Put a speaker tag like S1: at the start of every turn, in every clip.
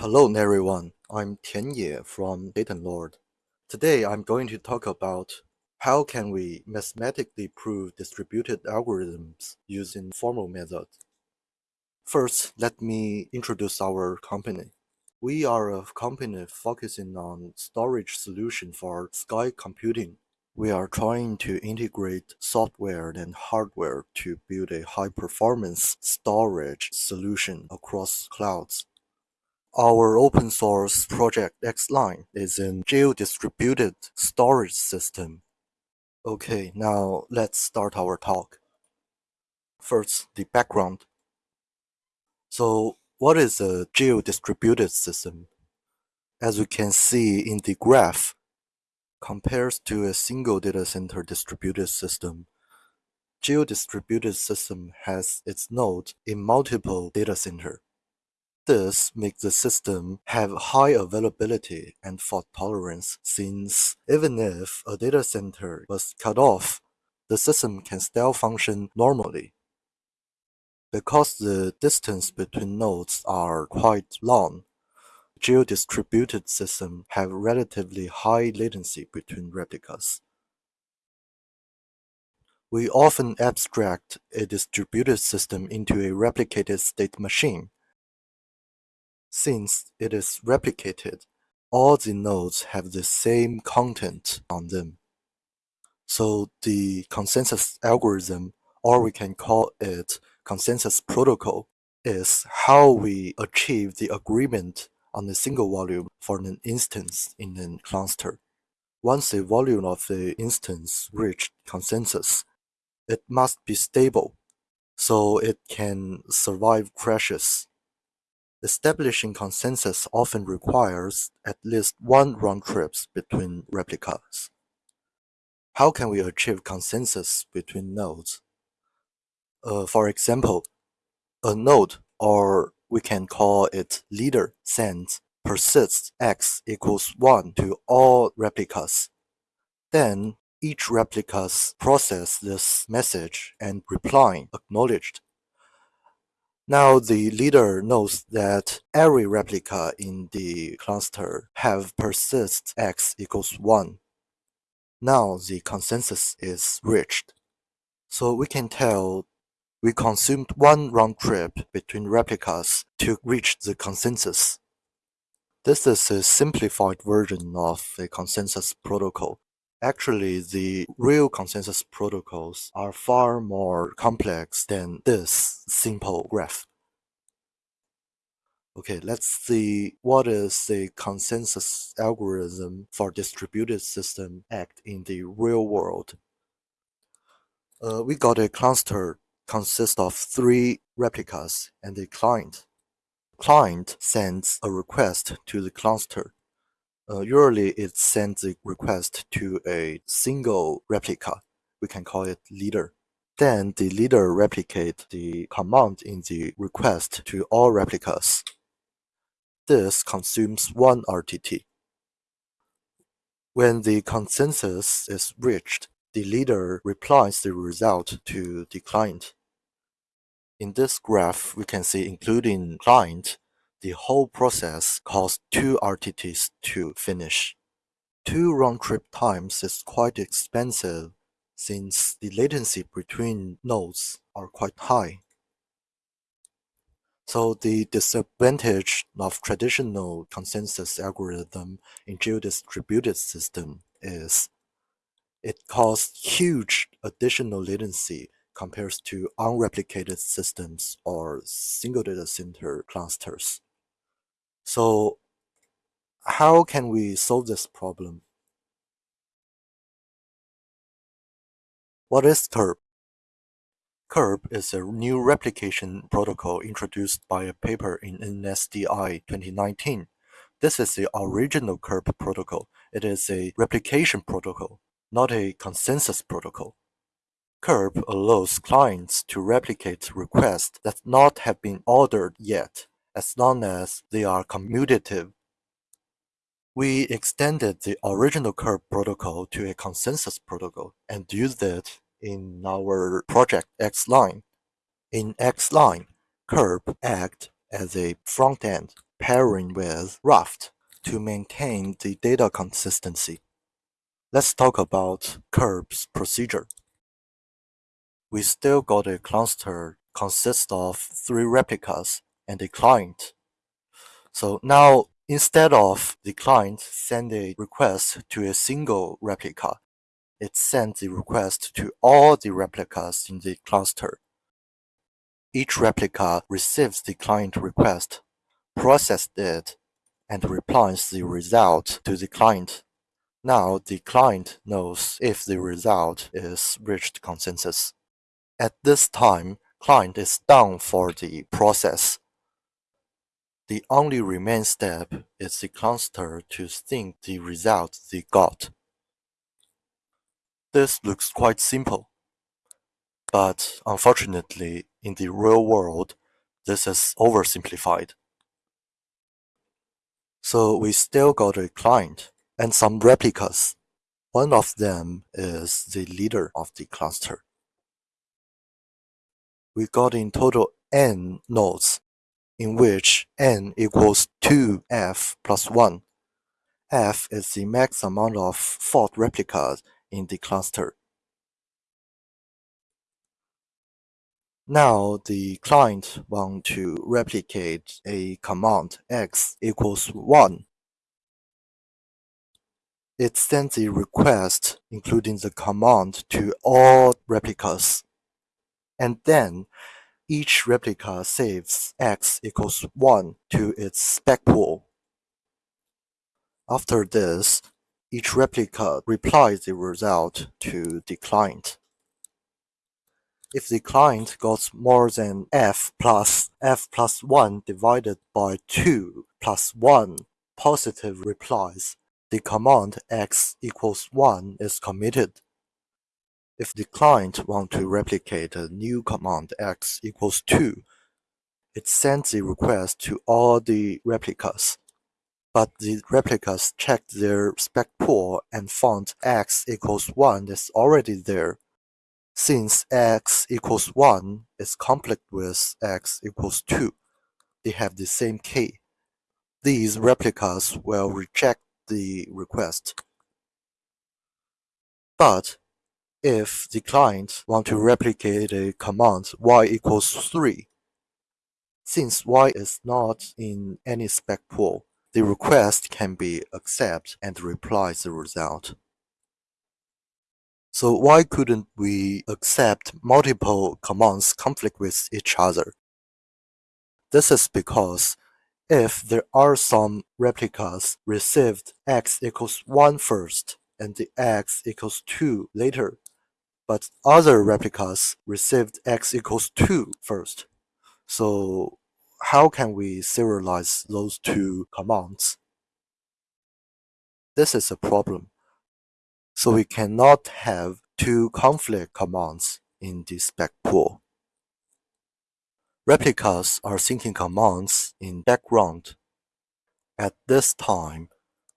S1: Hello everyone, I'm Tian Ye from DatenLord. Today I'm going to talk about how can we mathematically prove distributed algorithms using formal methods. First, let me introduce our company. We are a company focusing on storage solution for sky computing. We are trying to integrate software and hardware to build a high-performance storage solution across clouds. Our open source project Xline is a geo-distributed storage system. Okay, now let's start our talk. First, the background. So, what is a geo-distributed system? As you can see in the graph, compares to a single data center distributed system, geo-distributed system has its node in multiple data center. This makes the system have high availability and fault tolerance since even if a data center was cut off, the system can still function normally. Because the distance between nodes are quite long, geodistributed systems have relatively high latency between replicas. We often abstract a distributed system into a replicated state machine since it is replicated, all the nodes have the same content on them. So the consensus algorithm, or we can call it consensus protocol, is how we achieve the agreement on a single volume for an instance in a cluster. Once the volume of the instance reached consensus, it must be stable so it can survive crashes Establishing consensus often requires at least one round trip between replicas. How can we achieve consensus between nodes? Uh, for example, a node, or we can call it leader, sends persists x equals 1 to all replicas. Then each replicas process this message and replying acknowledged now the leader knows that every replica in the cluster have persist x equals 1. Now the consensus is reached. So we can tell we consumed one round trip between replicas to reach the consensus. This is a simplified version of the consensus protocol. Actually, the real consensus protocols are far more complex than this simple graph. Okay, let's see what is the consensus algorithm for distributed system act in the real world. Uh, we got a cluster consists of three replicas and a client. Client sends a request to the cluster. Uh, usually it sends the request to a single replica. We can call it leader. Then the leader replicate the command in the request to all replicas. This consumes one RTT. When the consensus is reached, the leader replies the result to the client. In this graph, we can see including client, the whole process costs two RTTs to finish. Two round-trip times is quite expensive since the latency between nodes are quite high. So the disadvantage of traditional consensus algorithm in geo-distributed system is it causes huge additional latency compared to unreplicated systems or single data center clusters. So how can we solve this problem? What is CURP? CURP is a new replication protocol introduced by a paper in NSDI 2019. This is the original CURP protocol. It is a replication protocol, not a consensus protocol. CURP allows clients to replicate requests that not have been ordered yet, as long as they are commutative. We extended the original CURP protocol to a consensus protocol and used it in our project Xline. In Xline, CURP act as a front end pairing with Raft to maintain the data consistency. Let's talk about CURP's procedure. We still got a cluster consists of three replicas and a client. So now instead of the client send a request to a single replica, it sends the request to all the replicas in the cluster. Each replica receives the client request, processes it, and replies the result to the client. Now the client knows if the result is reached consensus. At this time, client is done for the process. The only remaining step is the cluster to think the result they got. This looks quite simple, but unfortunately, in the real world, this is oversimplified. So we still got a client and some replicas. One of them is the leader of the cluster. We got in total n nodes, in which n equals 2f plus 1. f is the max amount of fault replicas in the cluster. Now the client want to replicate a command x equals 1. It sends a request including the command to all replicas. And then each replica saves x equals 1 to its spec pool. After this, each replica replies the result to the client. If the client got more than f plus f plus 1 divided by 2 plus 1 positive replies, the command x equals 1 is committed. If the client wants to replicate a new command x equals 2, it sends the request to all the replicas but the replicas checked their spec pool and found x equals 1 is already there. Since x equals 1 is conflict with x equals 2, they have the same key. These replicas will reject the request. But if the client want to replicate a command y equals 3, since y is not in any spec pool, the request can be accept and reply the result. So why couldn't we accept multiple commands conflict with each other? This is because if there are some replicas received x equals 1 first and the x equals 2 later, but other replicas received x equals 2 first. So how can we serialize those two commands? This is a problem. So we cannot have two conflict commands in the spec pool. Replicas are syncing commands in background. At this time,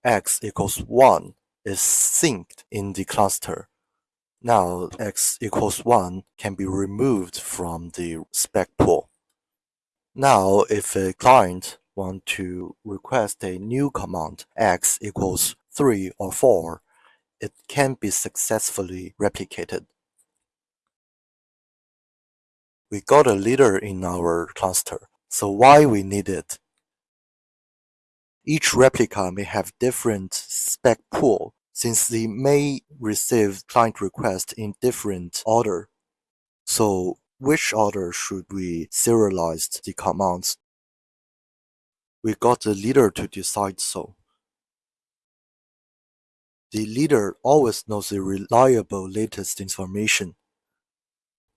S1: x equals 1 is synced in the cluster. Now x equals 1 can be removed from the spec pool. Now, if a client want to request a new command x equals 3 or 4, it can be successfully replicated. We got a leader in our cluster, so why we need it? Each replica may have different spec pool since they may receive client requests in different order. So which order should we serialize the commands? We got the leader to decide so. The leader always knows the reliable latest information.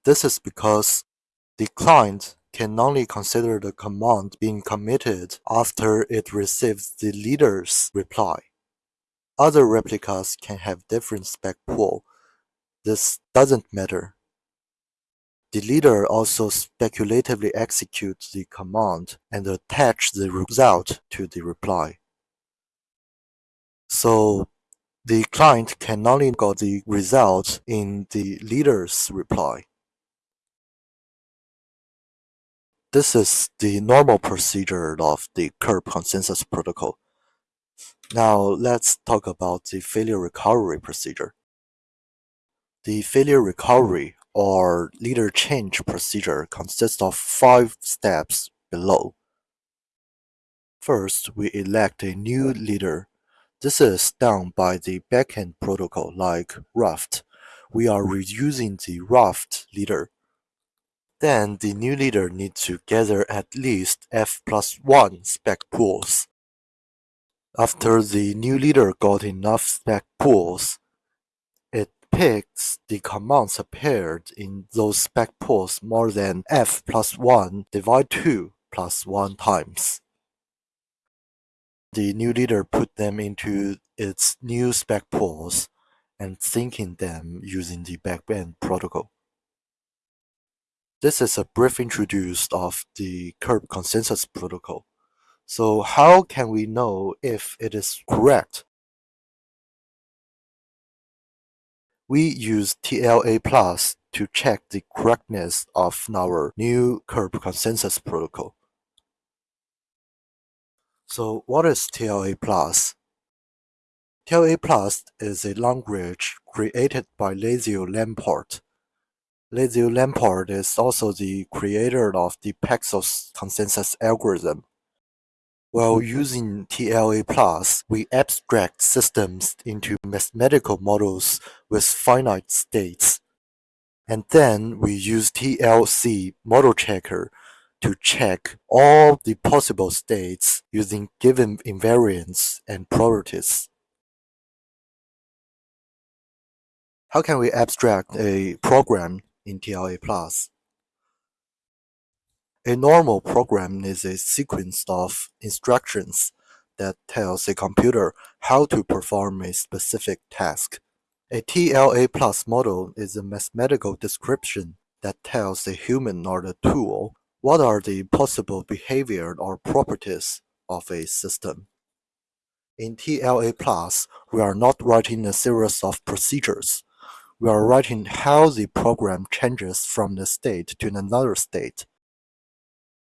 S1: This is because the client can only consider the command being committed after it receives the leader's reply. Other replicas can have different spec pool. This doesn't matter. The leader also speculatively executes the command and attach the result to the reply. So the client can only get the result in the leader's reply. This is the normal procedure of the CURP consensus protocol. Now let's talk about the failure recovery procedure. The failure recovery or leader change procedure consists of five steps below. First, we elect a new leader. This is done by the backend protocol like Raft. We are reusing the Raft leader. Then the new leader needs to gather at least f plus 1 spec pools. After the new leader got enough spec pools, it picks the commands appeared in those spec pools more than f plus 1 divide 2 plus 1 times. The new leader put them into its new spec pools and syncing them using the backend protocol. This is a brief introduction of the CURP consensus protocol. So how can we know if it is correct? We use TLA plus to check the correctness of our new CURP consensus protocol. So what is TLA plus? TLA plus is a language created by Leslie Lamport. Leslie Lamport is also the creator of the Paxos consensus algorithm. While mm-hmm. using TLA+, we abstract systems into mathematical models with finite states. And then we use TLC model checker to check all the possible states using given invariants and properties. How can we abstract a program in TLA+? A normal program is a sequence of instructions that tells a computer how to perform a specific task. A TLA plus model is a mathematical description that tells a human or the tool what are the possible behavior or properties of a system. In TLA plus, we are not writing a series of procedures. We are writing how the program changes from the state to another state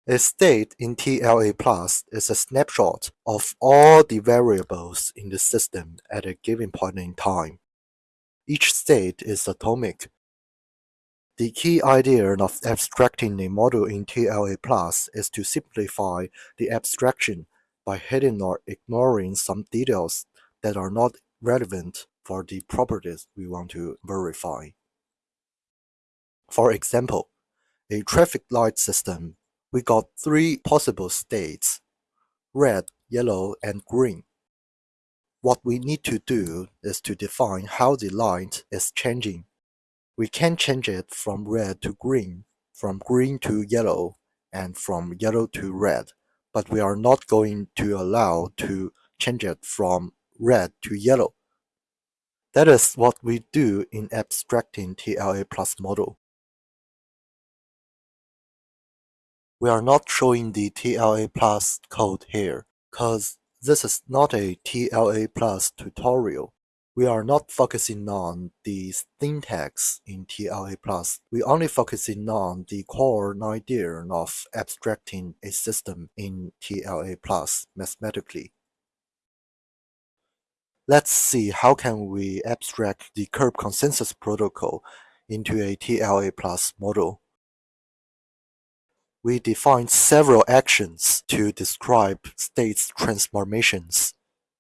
S1: a state in TLA plus is a snapshot of all the variables in the system at a given point in time. Each state is atomic. The key idea of abstracting a model in TLA plus is to simplify the abstraction by hiding or ignoring some details that are not relevant for the properties we want to verify. For example, a traffic light system we got three possible states, red, yellow, and green. What we need to do is to define how the light is changing. We can change it from red to green, from green to yellow, and from yellow to red, but we are not going to allow to change it from red to yellow. That is what we do in abstracting TLA plus model. We are not showing the TLA plus code here, cause this is not a TLA plus tutorial. We are not focusing on the syntax in TLA plus. We only focusing on the core idea of abstracting a system in TLA plus mathematically. Let's see how can we abstract the CURP consensus protocol into a TLA plus model we define several actions to describe states transformations.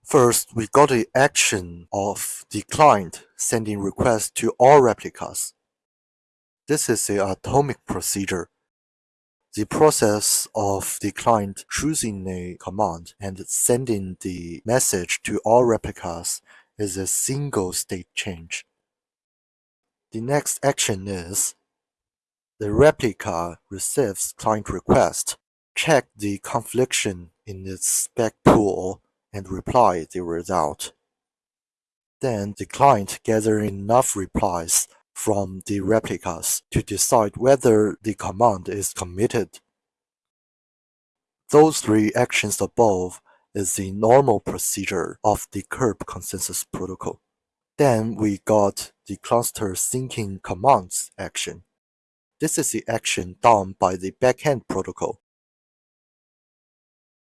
S1: First, we got the action of the client sending requests to all replicas. This is the atomic procedure. The process of the client choosing a command and sending the message to all replicas is a single state change. The next action is the replica receives client request, check the confliction in its spec pool, and reply the result. Then the client gathers enough replies from the replicas to decide whether the command is committed. Those three actions above is the normal procedure of the CURP consensus protocol. Then we got the cluster syncing commands action. This is the action done by the backend protocol.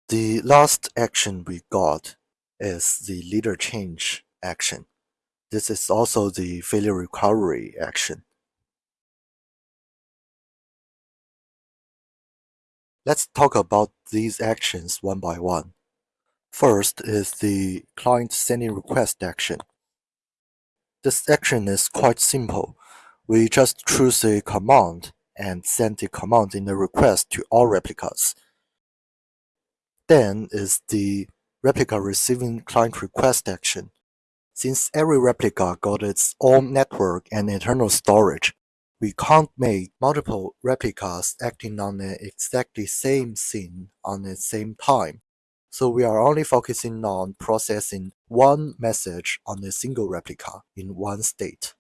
S1: The last action we got is the leader change action. This is also the failure recovery action. Let's talk about these actions one by one. First is the client sending request action. This action is quite simple. We just choose a command and send the command in the request to all replicas. Then is the replica receiving client request action. Since every replica got its own network and internal storage, we can't make multiple replicas acting on the exactly same scene on the same time. So we are only focusing on processing one message on a single replica in one state.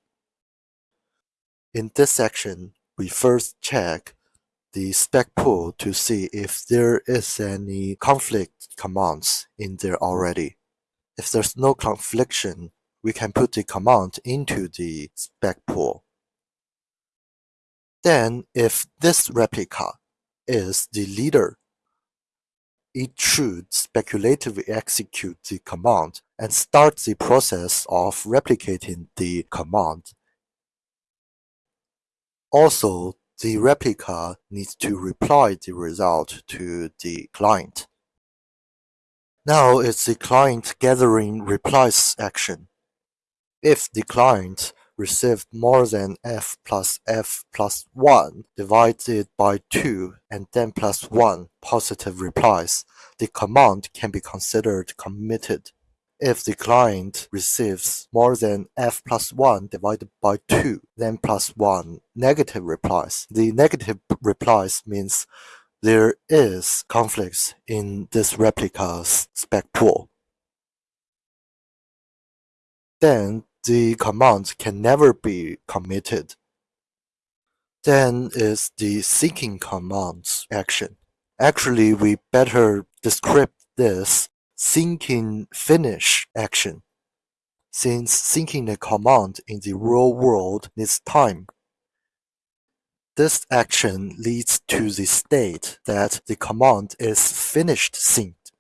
S1: In this section, we first check the spec pool to see if there is any conflict commands in there already. If there's no confliction, we can put the command into the spec pool. Then if this replica is the leader, it should speculatively execute the command and start the process of replicating the command. Also, the replica needs to reply the result to the client. Now it's the client gathering replies action. If the client received more than f plus f plus 1 divided by 2 and then plus 1 positive replies, the command can be considered committed. If the client receives more than f plus 1 divided by 2, then plus 1 negative replies. The negative replies means there is conflicts in this replica's spec pool. Then the command can never be committed. Then is the seeking commands action. Actually, we better describe this syncing finish action, since syncing a command in the real world needs time. This action leads to the state that the command is finished synced.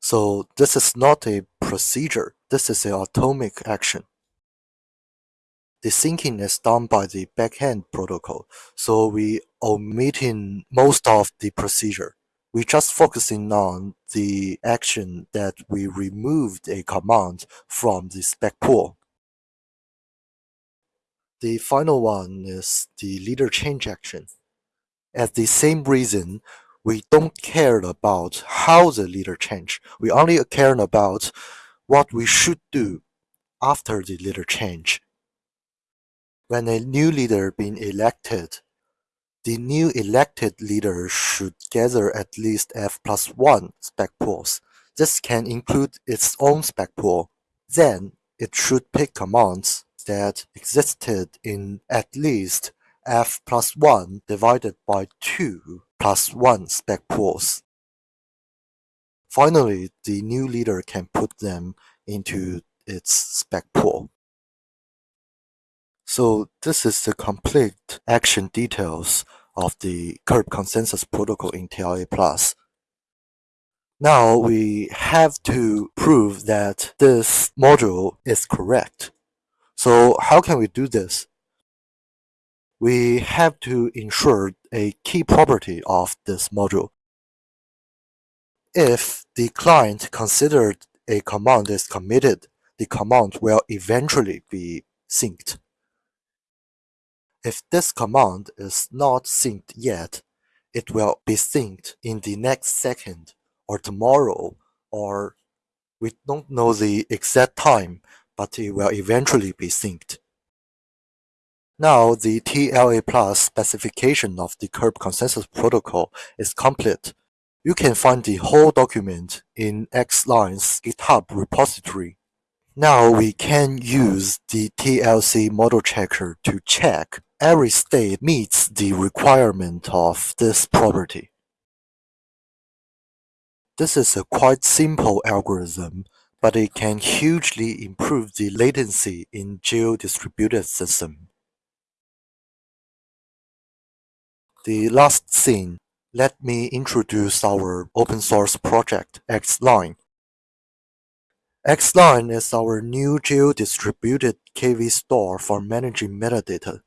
S1: So this is not a procedure, this is an atomic action. The syncing is done by the backend protocol, so we omitting most of the procedure we're just focusing on the action that we removed a command from the spec pool. The final one is the leader change action. At the same reason, we don't care about how the leader change. We only care about what we should do after the leader change. When a new leader being elected, the new elected leader should gather at least F plus 1 spec pools. This can include its own spec pool. Then it should pick commands that existed in at least F plus 1 divided by 2 plus 1 spec pools. Finally, the new leader can put them into its spec pool. So this is the complete action details of the CURP consensus protocol in TLA+. Now we have to prove that this module is correct. So how can we do this? We have to ensure a key property of this module. If the client considered a command is committed, the command will eventually be synced. If this command is not synced yet, it will be synced in the next second or tomorrow or we don't know the exact time, but it will eventually be synced. Now the TLA Plus specification of the CURP consensus protocol is complete. You can find the whole document in Xline's GitHub repository. Now we can use the TLC model checker to check every state meets the requirement of this property. This is a quite simple algorithm, but it can hugely improve the latency in geo-distributed system. The last thing, let me introduce our open source project, Xline. Xline is our new geo-distributed KV store for managing metadata.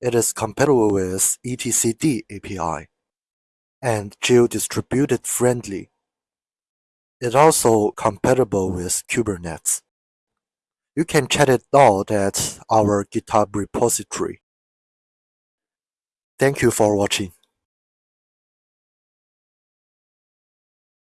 S1: It is compatible with etcd API and geo-distributed friendly. It also compatible with Kubernetes. You can check it out at our GitHub repository. Thank you for watching.